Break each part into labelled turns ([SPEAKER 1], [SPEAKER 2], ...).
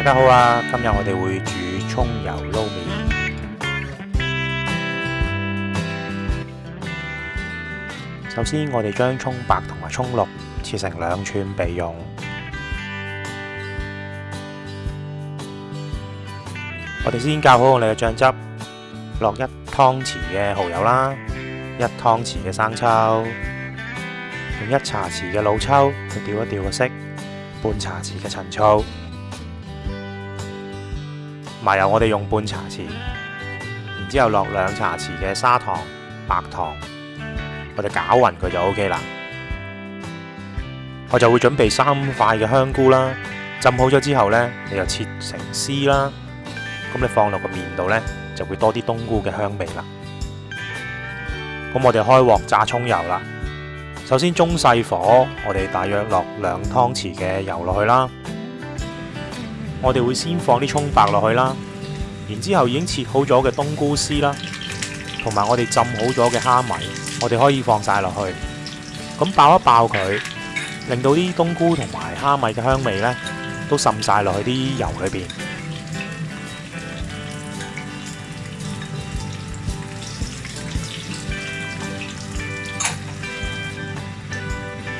[SPEAKER 1] 大家好啊！今日我哋会煮葱油捞面。首先，我哋将葱白同埋葱绿切成两寸备用。我哋先教好我哋嘅酱汁，落一汤匙嘅蚝油啦，一汤匙嘅生抽，用一茶匙嘅老抽去调一调个色，半茶匙嘅陈醋。麻油我哋用半茶匙，然之後落兩茶匙嘅砂糖、白糖，我哋攪勻佢就 OK 啦。我就會準備三塊嘅香菇啦，浸好咗之後呢，你就切成絲啦，咁你放落個面度呢，就會多啲冬菇嘅香味啦。咁我哋開鑊炸葱油啦，首先中細火，我哋大約落兩湯匙嘅油落去啦。我哋会先放啲葱白落去啦，然之后已经切好咗嘅冬菇丝啦，同埋我哋浸好咗嘅虾米，我哋可以放晒落去，咁爆一爆佢，令到啲冬菇同埋虾米嘅香味呢都渗晒落去啲油里边。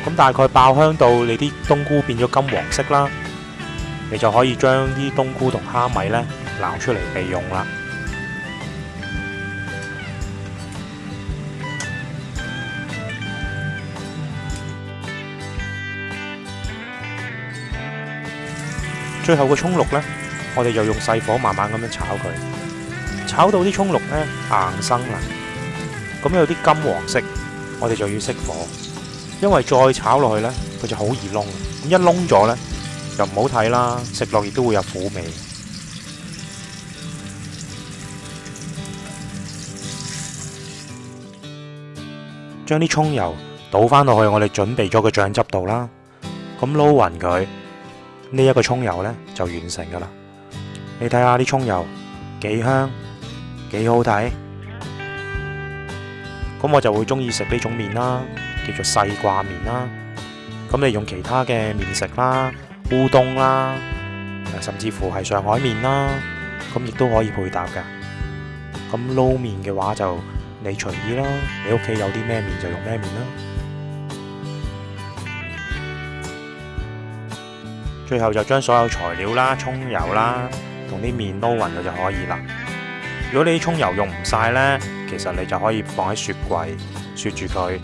[SPEAKER 1] 咁大概爆香到你啲冬菇变咗金黄色啦。你就可以將啲冬菇同蝦米咧捞出嚟備用啦。最後個葱綠咧，我哋就用細火慢慢咁樣炒佢，炒到啲葱綠咧硬生啦。咁有啲金黃色，我哋就要熄火，因為再炒落去咧，佢就好易燶。咁一燶咗咧。就唔好睇啦，食落亦都會有苦味。將啲葱油倒翻落去我哋準備咗嘅醬汁度啦，咁撈勻佢呢一個葱油呢就完成噶啦。你睇下啲葱油幾香幾好睇，咁我就會中意食呢種面啦，叫做细挂面啦。咁你用其他嘅面食啦。乌冬啦，甚至乎系上海面啦，咁亦都可以配搭噶。咁捞面嘅话就你随意啦，你屋企有啲咩面就用咩面啦。最后就将所有材料啦、葱油啦同啲面捞匀咗就可以啦。如果你啲葱油用唔晒呢，其实你就可以放喺雪柜雪住佢，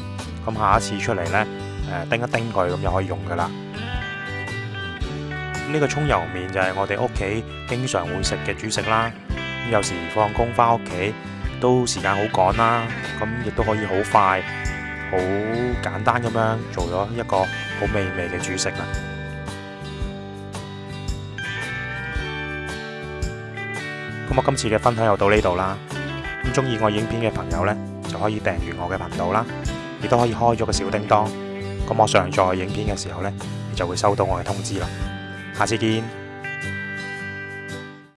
[SPEAKER 1] 咁下一次出嚟呢，诶叮一叮佢咁又可以用噶啦。呢個葱油面就係我哋屋企經常會食嘅主食啦。有時放工翻屋企都時間好趕啦，咁亦都可以好快、好簡單咁樣做咗一個好美味嘅主食啦。咁我今次嘅分享又到呢度啦。咁中意我影片嘅朋友呢，就可以訂閱我嘅頻道啦，亦都可以開咗個小叮噹。咁我上載影片嘅時候呢，你就會收到我嘅通知啦。 가지기인